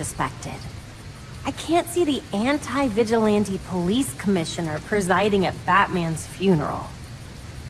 suspected. I can't see the anti-vigilante police commissioner presiding at Batman's funeral.